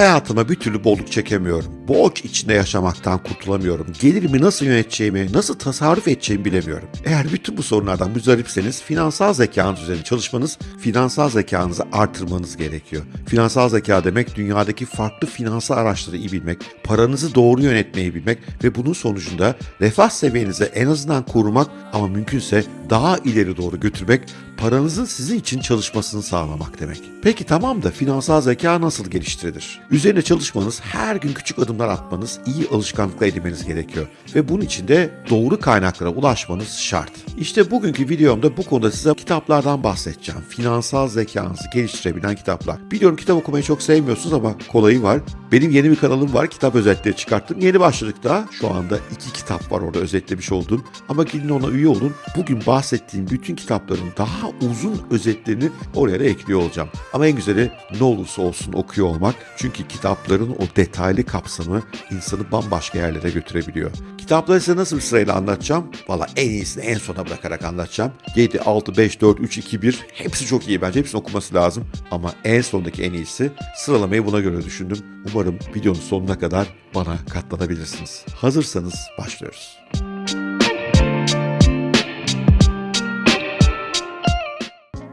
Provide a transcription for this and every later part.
Hayatıma bir türlü bolluk çekemiyorum. Borç içinde yaşamaktan kurtulamıyorum. Gelirimi nasıl yöneteceğimi, nasıl tasarruf edeceğimi bilemiyorum. Eğer bütün bu sorunlardan müzdaripseniz finansal zekanız üzerine çalışmanız, finansal zekanızı artırmanız gerekiyor. Finansal zeka demek dünyadaki farklı finansal araçları iyi bilmek, paranızı doğru yönetmeyi bilmek ve bunun sonucunda refah seviyenizi en azından korumak ama mümkünse daha ileri doğru götürmek, paranızın sizin için çalışmasını sağlamak demek. Peki tamam da finansal zeka nasıl geliştirilir? Üzerine çalışmanız, her gün küçük adımlar atmanız, iyi alışkanlıklar edinmeniz gerekiyor. Ve bunun için de doğru kaynaklara ulaşmanız şart. İşte bugünkü videomda bu konuda size kitaplardan bahsedeceğim. Finansal zekanızı geliştirebilen kitaplar. Biliyorum kitap okumayı çok sevmiyorsunuz ama kolayı var. Benim yeni bir kanalım var. Kitap özetleri çıkarttım. Yeni başladık daha. Şu anda iki kitap var orada özetlemiş olduğum. Ama gidin ona üye olun. Bugün bahsettiğim bütün kitapların daha uzun özetlerini oraya da ekliyor olacağım. Ama en güzeli ne olursa olsun okuyor olmak. Çünkü kitapların o detaylı kapsamı insanı bambaşka yerlere götürebiliyor. Kitapları size nasıl sırayla anlatacağım? Valla en iyisini en sona bırakarak anlatacağım. 7, 6, 5, 4, 3, 2, 1 hepsi çok iyi bence. Hepsini okuması lazım. Ama en sondaki en iyisi sıralamayı buna göre düşündüm. Umarım videonun sonuna kadar bana katlanabilirsiniz. Hazırsanız başlıyoruz.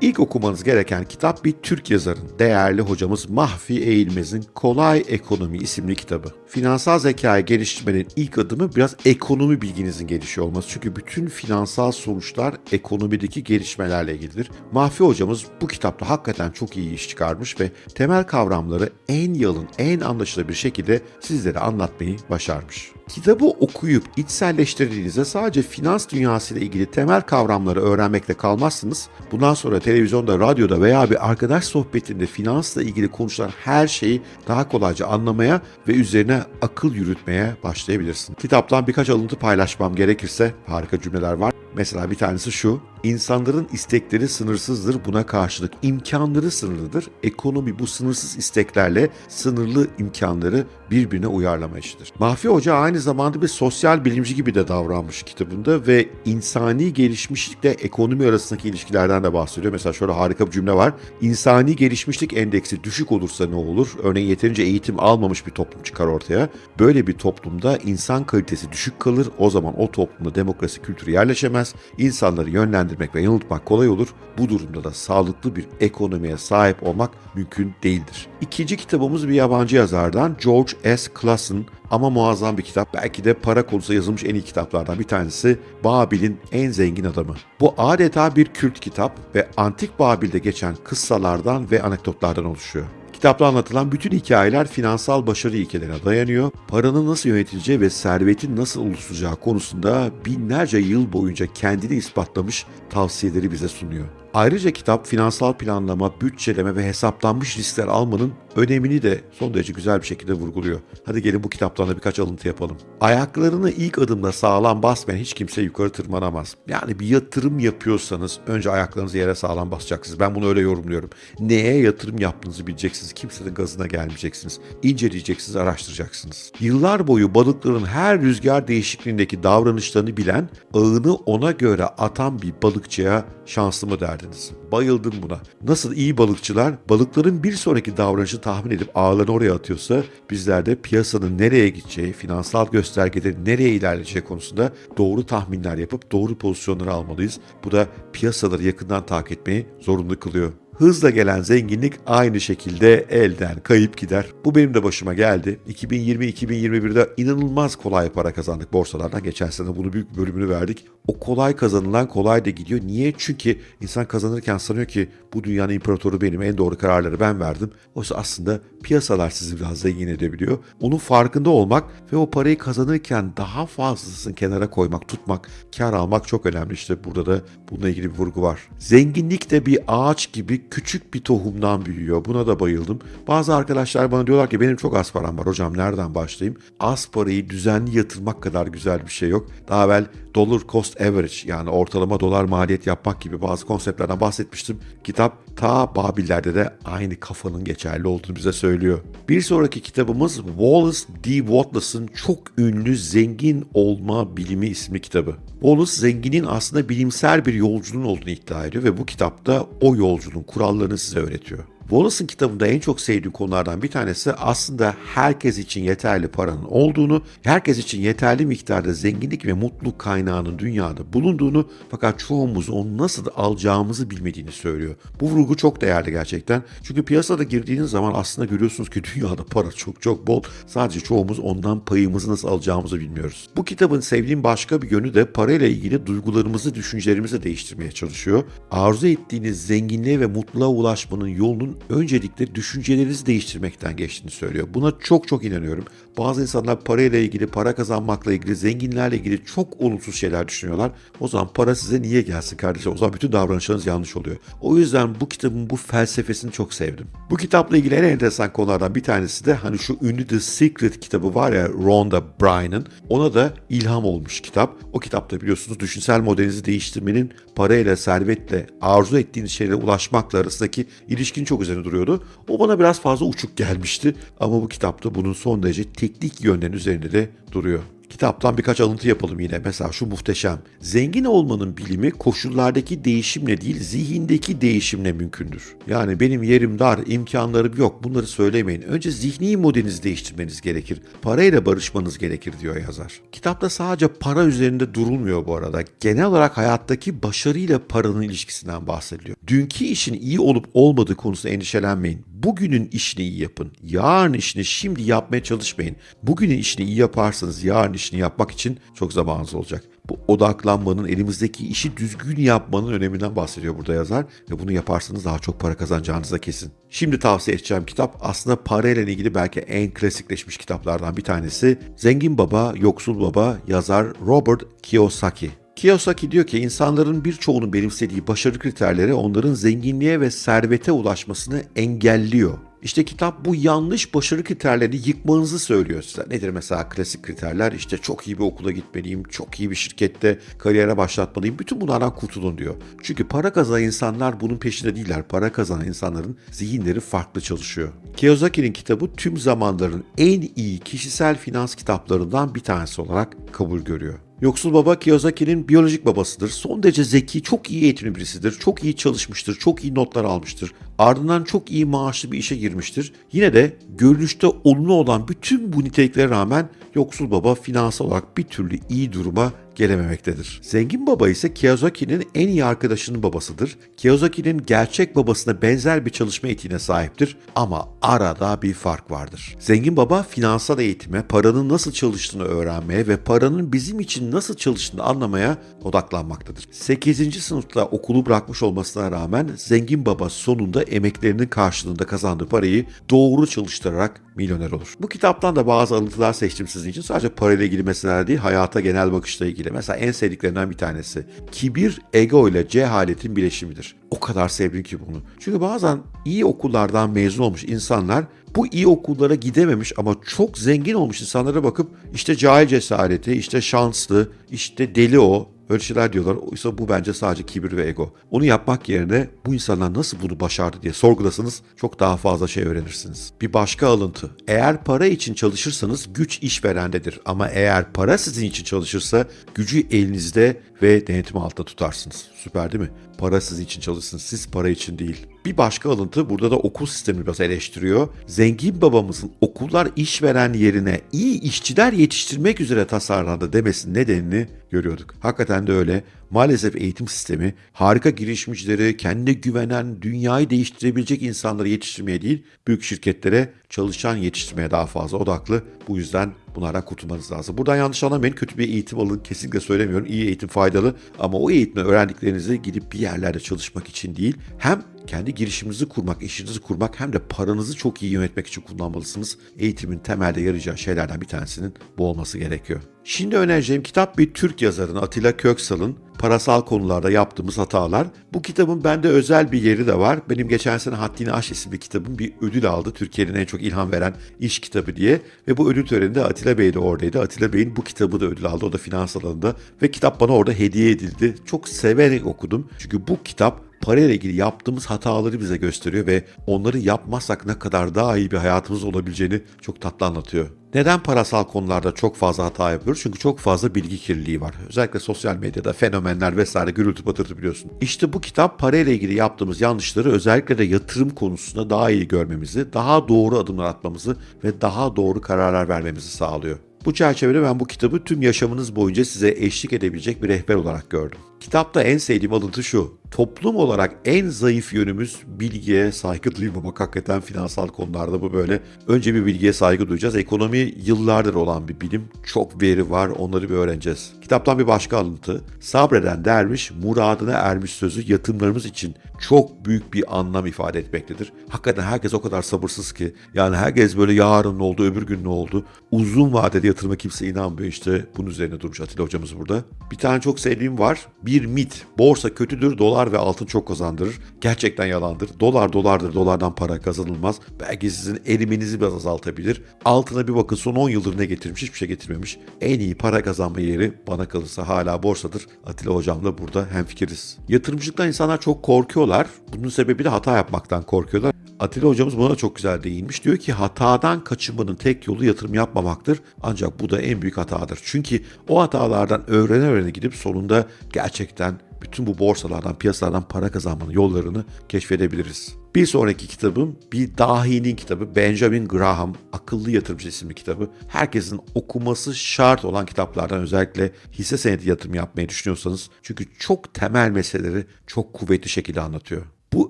İlk okumanız gereken kitap bir Türk yazarın, değerli hocamız Mahfi Eğilmez'in Kolay Ekonomi isimli kitabı. Finansal zekayı geliştirmenin ilk adımı biraz ekonomi bilginizin gelişiyor olması. Çünkü bütün finansal sonuçlar ekonomideki gelişmelerle ilgilidir. Mahfi hocamız bu kitapta hakikaten çok iyi iş çıkarmış ve temel kavramları en yalın, en anlaşılır bir şekilde sizlere anlatmayı başarmış. Kitabı okuyup içselleştirdiğinizde sadece finans dünyasıyla ilgili temel kavramları öğrenmekle kalmazsınız. Bundan sonra televizyonda, radyoda veya bir arkadaş sohbetinde finansla ilgili konuşulan her şeyi daha kolayca anlamaya ve üzerine akıl yürütmeye başlayabilirsin. Kitaptan birkaç alıntı paylaşmam gerekirse harika cümleler var. Mesela bir tanesi şu. İnsanların istekleri sınırsızdır. Buna karşılık imkanları sınırlıdır. Ekonomi bu sınırsız isteklerle sınırlı imkanları birbirine uyarlama işidir. Mahfi Hoca aynı zamanda bir sosyal bilimci gibi de davranmış kitabında ve insani gelişmişlikle ekonomi arasındaki ilişkilerden de bahsediyor. Mesela şöyle harika bir cümle var. İnsani gelişmişlik endeksi düşük olursa ne olur? Örneğin yeterince eğitim almamış bir toplum çıkar ortaya. Böyle bir toplumda insan kalitesi düşük kalır. O zaman o toplumda demokrasi kültürü yerleşemez. İnsanları yönlendirmek ve yanıltmak kolay olur. Bu durumda da sağlıklı bir ekonomiye sahip olmak mümkün değildir. İkinci kitabımız bir yabancı yazardan George S. Clason ama muazzam bir kitap. Belki de para konusunda yazılmış en iyi kitaplardan bir tanesi Babil'in en zengin adamı. Bu adeta bir kült kitap ve antik Babil'de geçen kıssalardan ve anekdotlardan oluşuyor. Kitapta anlatılan bütün hikayeler finansal başarı ilkelerine dayanıyor. Paranın nasıl yönetileceği ve servetin nasıl oluşacağı konusunda binlerce yıl boyunca kendini ispatlamış tavsiyeleri bize sunuyor. Ayrıca kitap finansal planlama, bütçeleme ve hesaplanmış riskler almanın önemini de son derece güzel bir şekilde vurguluyor. Hadi gelin bu kitaptan da birkaç alıntı yapalım. Ayaklarını ilk adımda sağlam basmayan hiç kimse yukarı tırmanamaz. Yani bir yatırım yapıyorsanız önce ayaklarınızı yere sağlam basacaksınız. Ben bunu öyle yorumluyorum. Neye yatırım yaptığınızı bileceksiniz. Kimsenin gazına gelmeyeceksiniz. İnceleyeceksiniz, araştıracaksınız. Yıllar boyu balıkların her rüzgar değişikliğindeki davranışlarını bilen, ağını ona göre atan bir balıkçıya şanslı mı derdiniz? Bayıldım buna. Nasıl iyi balıkçılar balıkların bir sonraki davranışı tahmin edip ağlarını oraya atıyorsa bizler de piyasanın nereye gideceği, finansal göstergelerin nereye ilerleyeceği konusunda doğru tahminler yapıp doğru pozisyonları almalıyız. Bu da piyasaları yakından takip etmeyi zorunlu kılıyor. Hızla gelen zenginlik aynı şekilde elden kayıp gider. Bu benim de başıma geldi. 2020-2021'de inanılmaz kolay para kazandık borsalardan. Geçen sene bunu büyük bir bölümünü verdik. O kolay kazanılan kolay da gidiyor. Niye? Çünkü insan kazanırken sanıyor ki bu dünyanın imparatoru benim, en doğru kararları ben verdim. Oysa aslında piyasalar sizi biraz zengin edebiliyor. Onun farkında olmak ve o parayı kazanırken daha fazlasını kenara koymak, tutmak, kar almak çok önemli. İşte burada da bununla ilgili bir vurgu var. Zenginlik de bir ağaç gibi küçük bir tohumdan büyüyor. Buna da bayıldım. Bazı arkadaşlar bana diyorlar ki benim çok az param var hocam nereden başlayayım? Az parayı düzenli yatırmak kadar güzel bir şey yok. Daha evvel dollar cost average yani ortalama dolar maliyet yapmak gibi bazı konseptlerden bahsetmiştim. Kitap ta Babillerde de aynı kafanın geçerli olduğunu bize söylüyor. Bir sonraki kitabımız Wallace D. Wattlas'ın çok ünlü Zengin Olma Bilimi isimli kitabı. Wallace zenginin aslında bilimsel bir yolculuğun olduğunu iddia ediyor ve bu kitapta o yolculuğun kurallarını size öğretiyor. Wallace'ın kitabında en çok sevdiğim konulardan bir tanesi aslında herkes için yeterli paranın olduğunu, herkes için yeterli miktarda zenginlik ve mutluluk kaynağının dünyada bulunduğunu fakat çoğumuz onu nasıl alacağımızı bilmediğini söylüyor. Bu vurgu çok değerli gerçekten. Çünkü piyasada girdiğiniz zaman aslında görüyorsunuz ki dünyada para çok çok bol. Sadece çoğumuz ondan payımızı nasıl alacağımızı bilmiyoruz. Bu kitabın sevdiğim başka bir yönü de parayla ilgili duygularımızı, düşüncelerimizi değiştirmeye çalışıyor. Arzu ettiğiniz zenginliğe ve mutluluğa ulaşmanın yolunun öncelikle düşüncelerinizi değiştirmekten geçtiğini söylüyor. Buna çok çok inanıyorum. Bazı insanlar parayla ilgili, para kazanmakla ilgili, zenginlerle ilgili çok olumsuz şeyler düşünüyorlar. O zaman para size niye gelsin kardeşim? O zaman bütün davranışlarınız yanlış oluyor. O yüzden bu kitabın bu felsefesini çok sevdim. Bu kitapla ilgili en enteresan konulardan bir tanesi de hani şu ünlü The Secret kitabı var ya Rhonda Byrne'ın. Ona da ilham olmuş kitap. O kitapta biliyorsunuz düşünsel modelinizi değiştirmenin parayla, servetle, arzu ettiğiniz şeylere ulaşmakla arasındaki ilişkinin çok üzerine duruyordu. O bana biraz fazla uçuk gelmişti. Ama bu kitapta bunun son derece teknik yönlerin üzerinde de duruyor. Kitaptan birkaç alıntı yapalım yine. Mesela şu muhteşem. Zengin olmanın bilimi koşullardaki değişimle değil zihindeki değişimle mümkündür. Yani benim yerim dar, imkanlarım yok bunları söylemeyin. Önce zihni modelinizi değiştirmeniz gerekir. Parayla barışmanız gerekir diyor yazar. Kitapta sadece para üzerinde durulmuyor bu arada. Genel olarak hayattaki başarıyla paranın ilişkisinden bahsediliyor. Dünkü işin iyi olup olmadığı konusunda endişelenmeyin. Bugünün işini iyi yapın. Yarın işini şimdi yapmaya çalışmayın. Bugünün işini iyi yaparsanız yarın işini yapmak için çok zamanınız olacak. Bu odaklanmanın, elimizdeki işi düzgün yapmanın öneminden bahsediyor burada yazar. Ve bunu yaparsanız daha çok para kazanacağınız da kesin. Şimdi tavsiye edeceğim kitap aslında parayla ilgili belki en klasikleşmiş kitaplardan bir tanesi. Zengin Baba, Yoksul Baba yazar Robert Kiyosaki. Kiyosaki diyor ki insanların birçoğunun benimsediği başarı kriterleri onların zenginliğe ve servete ulaşmasını engelliyor. İşte kitap bu yanlış başarı kriterlerini yıkmanızı söylüyor size. Nedir mesela klasik kriterler? İşte çok iyi bir okula gitmeliyim, çok iyi bir şirkette kariyere başlatmalıyım. Bütün bunlardan kurtulun diyor. Çünkü para kazanan insanlar bunun peşinde değiller. Para kazanan insanların zihinleri farklı çalışıyor. Kiyosaki'nin kitabı tüm zamanların en iyi kişisel finans kitaplarından bir tanesi olarak kabul görüyor. Yoksul baba Kiyosaki'nin biyolojik babasıdır. Son derece zeki, çok iyi eğitimli birisidir. Çok iyi çalışmıştır, çok iyi notlar almıştır. Ardından çok iyi maaşlı bir işe girmiştir. Yine de görünüşte olumlu olan bütün bu niteliklere rağmen yoksul baba finansal olarak bir türlü iyi duruma gelememektedir. Zengin baba ise Kiyosaki'nin en iyi arkadaşının babasıdır. Kiyosaki'nin gerçek babasına benzer bir çalışma etiğine sahiptir ama arada bir fark vardır. Zengin baba finansal eğitime, paranın nasıl çalıştığını öğrenmeye ve paranın bizim için nasıl çalıştığını anlamaya odaklanmaktadır. 8. sınıfta okulu bırakmış olmasına rağmen zengin baba sonunda emeklerinin karşılığında kazandığı parayı doğru çalıştırarak milyoner olur. Bu kitaptan da bazı alıntılar seçtim sizin için. Sadece parayla ilgili meseleler değil, hayata genel bakışla ilgili. Mesela en sevdiklerinden bir tanesi. Kibir, ego ile cehaletin bileşimidir. O kadar sevdim ki bunu. Çünkü bazen iyi okullardan mezun olmuş insanlar bu iyi okullara gidememiş ama çok zengin olmuş insanlara bakıp işte cahil cesareti, işte şanslı, işte deli o, Öyle şeyler diyorlar. Oysa bu bence sadece kibir ve ego. Onu yapmak yerine bu insanlar nasıl bunu başardı diye sorgulasanız çok daha fazla şey öğrenirsiniz. Bir başka alıntı. Eğer para için çalışırsanız güç işverendedir. Ama eğer para sizin için çalışırsa gücü elinizde ve denetim altında tutarsınız. Süper değil mi? Para sizin için çalışsın, siz para için değil. Bir başka alıntı burada da okul sistemini biraz eleştiriyor. Zengin babamızın okullar işveren yerine iyi işçiler yetiştirmek üzere tasarlandı demesinin nedenini görüyorduk. Hakikaten de öyle. Maalesef eğitim sistemi harika girişimcileri, kendine güvenen, dünyayı değiştirebilecek insanları yetiştirmeye değil, büyük şirketlere çalışan yetiştirmeye daha fazla odaklı. Bu yüzden bunlardan kurtulmanız lazım. Buradan yanlış anlamayın. Kötü bir eğitim alın kesinlikle söylemiyorum. İyi eğitim faydalı ama o eğitimle öğrendiklerinizi gidip bir yerlerde çalışmak için değil, hem kendi girişiminizi kurmak, işinizi kurmak hem de paranızı çok iyi yönetmek için kullanmalısınız. Eğitimin temelde yarayacağı şeylerden bir tanesinin bu olması gerekiyor. Şimdi önereceğim kitap bir Türk yazarın Atilla Köksal'ın parasal konularda yaptığımız hatalar. Bu kitabın bende özel bir yeri de var. Benim geçen sene Haddini Aş isimli kitabım bir ödül aldı. Türkiye'nin en çok ilham veren iş kitabı diye. Ve bu ödül töreninde Atilla Bey de oradaydı. Atilla Bey'in bu kitabı da ödül aldı. O da finans alanında. Ve kitap bana orada hediye edildi. Çok severek okudum. Çünkü bu kitap parayla ilgili yaptığımız hataları bize gösteriyor ve onları yapmazsak ne kadar daha iyi bir hayatımız olabileceğini çok tatlı anlatıyor. Neden parasal konularda çok fazla hata yapıyoruz? Çünkü çok fazla bilgi kirliliği var. Özellikle sosyal medyada fenomenler vesaire gürültü patırtı biliyorsun. İşte bu kitap parayla ilgili yaptığımız yanlışları özellikle de yatırım konusunda daha iyi görmemizi, daha doğru adımlar atmamızı ve daha doğru kararlar vermemizi sağlıyor. Bu çerçevede ben bu kitabı tüm yaşamınız boyunca size eşlik edebilecek bir rehber olarak gördüm. Kitapta en sevdiğim alıntı şu. Toplum olarak en zayıf yönümüz bilgiye saygı duymamak. Hakikaten finansal konularda bu böyle. Önce bir bilgiye saygı duyacağız. Ekonomi yıllardır olan bir bilim. Çok veri var. Onları bir öğreneceğiz. Kitaptan bir başka alıntı. Sabreden derviş muradına ermiş sözü yatırımlarımız için çok büyük bir anlam ifade etmektedir. Hakikaten herkes o kadar sabırsız ki. Yani herkes böyle yarın ne oldu, öbür gün ne oldu. Uzun vadede yatırıma kimse inanmıyor işte. Bunun üzerine durmuş Atilla hocamız burada. Bir tane çok sevdiğim var. Bir mit. Borsa kötüdür, dolar ve altın çok kazandırır. Gerçekten yalandır. Dolar dolardır, dolardan para kazanılmaz. Belki sizin eriminizi biraz azaltabilir. Altına bir bakın son 10 yıldır ne getirmiş? Hiçbir şey getirmemiş. En iyi para kazanma yeri bana kalırsa hala borsadır. Atilla hocamla burada hemfikiriz. Yatırımcılıktan insanlar çok korkuyorlar. Bunun sebebi de hata yapmaktan korkuyorlar. Atilla hocamız buna çok güzel değinmiş. Diyor ki hatadan kaçınmanın tek yolu yatırım yapmamaktır. Ancak bu da en büyük hatadır. Çünkü o hatalardan öğrene öğrene gidip sonunda gerçekten bütün bu borsalardan, piyasalardan para kazanmanın yollarını keşfedebiliriz. Bir sonraki kitabım bir dahinin kitabı Benjamin Graham Akıllı Yatırımcı isimli kitabı. Herkesin okuması şart olan kitaplardan özellikle hisse senedi yatırım yapmayı düşünüyorsanız çünkü çok temel meseleleri çok kuvvetli şekilde anlatıyor. Bu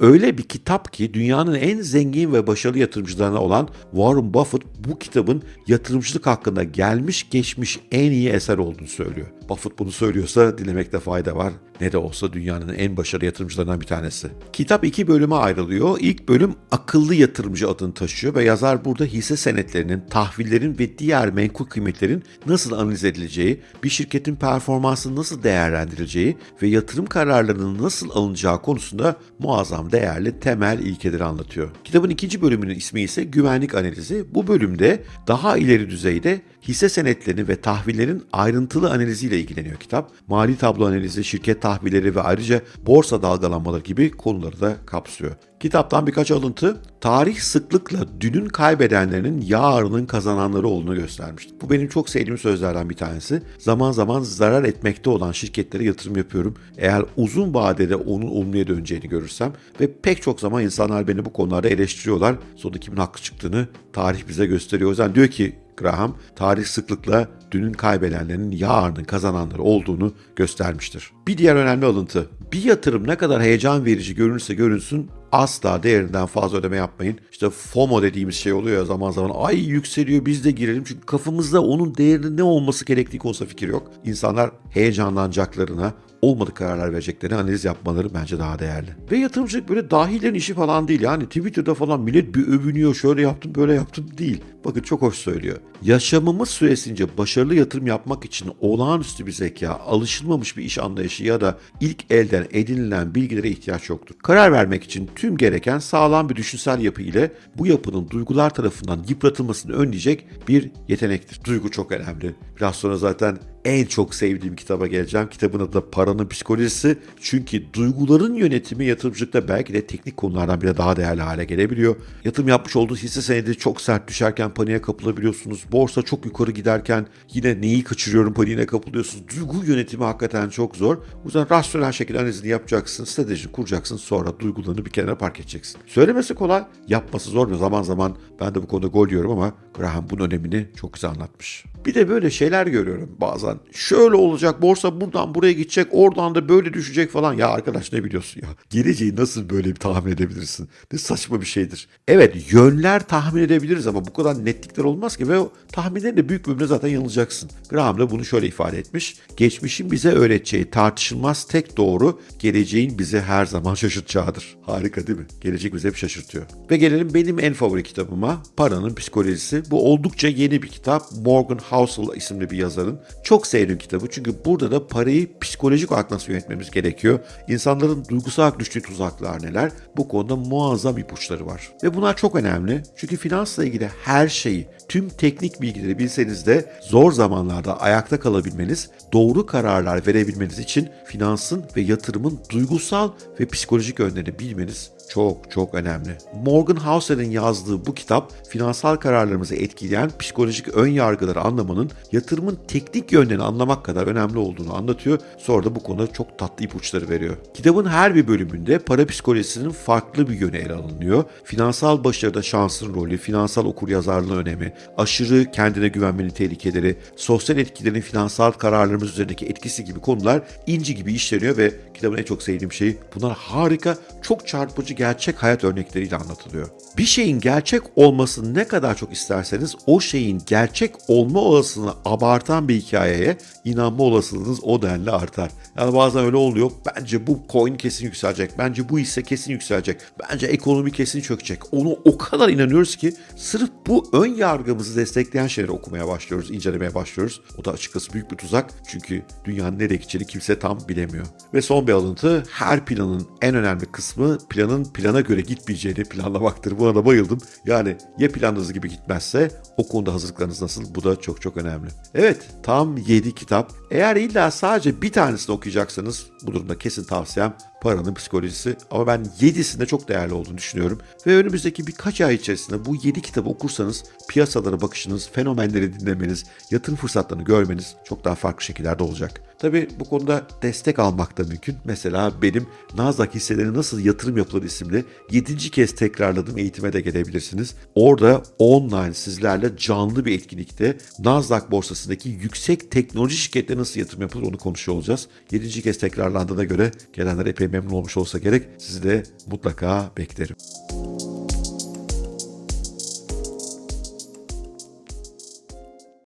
öyle bir kitap ki dünyanın en zengin ve başarılı yatırımcılarına olan Warren Buffett bu kitabın yatırımcılık hakkında gelmiş geçmiş en iyi eser olduğunu söylüyor. Buffett bunu söylüyorsa dinlemekte fayda var. Ne de olsa dünyanın en başarılı yatırımcılarından bir tanesi. Kitap iki bölüme ayrılıyor. İlk bölüm akıllı yatırımcı adını taşıyor ve yazar burada hisse senetlerinin, tahvillerin ve diğer menkul kıymetlerin nasıl analiz edileceği, bir şirketin performansının nasıl değerlendirileceği ve yatırım kararlarının nasıl alınacağı konusunda muazzam değerli temel ilkeleri anlatıyor. Kitabın ikinci bölümünün ismi ise güvenlik analizi. Bu bölümde daha ileri düzeyde hisse senetlerini ve tahvillerin ayrıntılı analiziyle ilgileniyor kitap. Mali tablo analizi, şirket tahvilleri ve ayrıca borsa dalgalanmaları gibi konuları da kapsıyor. Kitaptan birkaç alıntı, tarih sıklıkla dünün kaybedenlerinin yarının kazananları olduğunu göstermişti. Bu benim çok sevdiğim sözlerden bir tanesi. Zaman zaman zarar etmekte olan şirketlere yatırım yapıyorum. Eğer uzun vadede onun olumluya döneceğini görürsem ve pek çok zaman insanlar beni bu konularda eleştiriyorlar. Sonunda kimin haklı çıktığını tarih bize gösteriyor. O yüzden diyor ki Graham, tarih sıklıkla dünün kaybedenlerinin yarının kazananları olduğunu göstermiştir. Bir diğer önemli alıntı, bir yatırım ne kadar heyecan verici görünürse görünsün asla değerinden fazla ödeme yapmayın. İşte FOMO dediğimiz şey oluyor ya zaman zaman ay yükseliyor biz de girelim çünkü kafamızda onun değerinin ne olması gerektiği konusunda fikir yok. İnsanlar heyecanlanacaklarına olmadık kararlar vereceklerini analiz yapmaları bence daha değerli. Ve yatırımcılık böyle dahilerin işi falan değil. Yani Twitter'da falan millet bir övünüyor şöyle yaptım böyle yaptım değil. Bakın çok hoş söylüyor. Yaşamımız süresince başarılı yatırım yapmak için olağanüstü bir zeka, alışılmamış bir iş anlayışı ya da ilk elden edinilen bilgilere ihtiyaç yoktur. Karar vermek için tüm gereken sağlam bir düşünsel yapı ile bu yapının duygular tarafından yıpratılmasını önleyecek bir yetenektir. Duygu çok önemli. Biraz sonra zaten en çok sevdiğim kitaba geleceğim. Kitabın adı da Paranın Psikolojisi. Çünkü duyguların yönetimi yatırımcılıkta belki de teknik konulardan bile daha değerli hale gelebiliyor. Yatırım yapmış olduğu hisse senedi çok sert düşerken paniğe kapılabiliyorsunuz. Borsa çok yukarı giderken yine neyi kaçırıyorum paniğine kapılıyorsunuz. Duygu yönetimi hakikaten çok zor. O yüzden rasyonel şekilde analizini yapacaksın, stratejini kuracaksın. Sonra duygularını bir kenara park edeceksin. Söylemesi kolay, yapması zor mu? Zaman zaman ben de bu konuda gol diyorum ama Graham bunun önemini çok güzel anlatmış. Bir de böyle şeyler görüyorum bazen. Şöyle olacak, borsa buradan buraya gidecek, oradan da böyle düşecek falan. Ya arkadaş ne biliyorsun ya? Geleceği nasıl böyle bir tahmin edebilirsin? Ne saçma bir şeydir. Evet yönler tahmin edebiliriz ama bu kadar netlikler olmaz ki ve o tahminlerin de büyük bölümünde zaten yanılacaksın. Graham da bunu şöyle ifade etmiş. Geçmişin bize öğreteceği tartışılmaz tek doğru, geleceğin bizi her zaman şaşırtacağıdır. Harika değil mi? Gelecek bizi hep şaşırtıyor. Ve gelelim benim en favori kitabıma, Paranın Psikolojisi. Bu oldukça yeni bir kitap. Morgan Housel isimli bir yazarın. Çok sevdiğim kitabı çünkü burada da parayı psikolojik olarak nasıl yönetmemiz gerekiyor. İnsanların duygusal düştüğü tuzaklar neler? Bu konuda muazzam ipuçları var. Ve bunlar çok önemli. Çünkü finansla ilgili her şeyi, tüm teknik bilgileri bilseniz de zor zamanlarda ayakta kalabilmeniz, doğru kararlar verebilmeniz için finansın ve yatırımın duygusal ve psikolojik yönlerini bilmeniz çok çok önemli. Morgan Housel'in yazdığı bu kitap finansal kararlarımızı etkileyen psikolojik ön yargıları anlamanın yatırımın teknik yönlerini anlamak kadar önemli olduğunu anlatıyor. Sonra da bu konuda çok tatlı ipuçları veriyor. Kitabın her bir bölümünde para psikolojisinin farklı bir yönü ele alınıyor. Finansal başarıda şansın rolü, finansal okuryazarlığın önemi, aşırı kendine güvenmenin tehlikeleri, sosyal etkilerin finansal kararlarımız üzerindeki etkisi gibi konular inci gibi işleniyor ve kitabın en çok sevdiğim şey bunlar harika, çok çarpıcı gerçek hayat örnekleriyle anlatılıyor. Bir şeyin gerçek olmasını ne kadar çok isterseniz o şeyin gerçek olma olasılığını abartan bir hikayeye inanma olasılığınız o denli artar. Yani bazen öyle oluyor. Bence bu coin kesin yükselecek. Bence bu hisse kesin yükselecek. Bence ekonomi kesin çökecek. Onu o kadar inanıyoruz ki sırf bu ön yargımızı destekleyen şeyleri okumaya başlıyoruz, incelemeye başlıyoruz. O da açıkçası büyük bir tuzak. Çünkü dünyanın nereye gideceğini kimse tam bilemiyor. Ve son bir alıntı. Her planın en önemli kısmı planın plana göre gitmeyeceğini planlamaktır. Buna da bayıldım. Yani ya planınız gibi gitmezse o konuda hazırlıklarınız nasıl? Bu da çok çok önemli. Evet tam 7 kitap. Eğer illa sadece bir tanesini okuyacaksanız bu durumda kesin tavsiyem Paranın Psikolojisi. Ama ben 7'sinde çok değerli olduğunu düşünüyorum. Ve önümüzdeki birkaç ay içerisinde bu 7 kitabı okursanız piyasalara bakışınız, fenomenleri dinlemeniz, yatırım fırsatlarını görmeniz çok daha farklı şekillerde olacak. Tabi bu konuda destek almak da mümkün. Mesela benim Nasdaq hisseleri nasıl yatırım yapılır isimli 7. kez tekrarladığım eğitime de gelebilirsiniz. Orada online sizlerle canlı bir etkinlikte Nasdaq borsasındaki yüksek teknoloji şirketleri nasıl yatırım yapılır onu konuşuyor olacağız. 7. kez tekrarlandığına göre gelenler epey memnun olmuş olsa gerek. Sizi de mutlaka beklerim.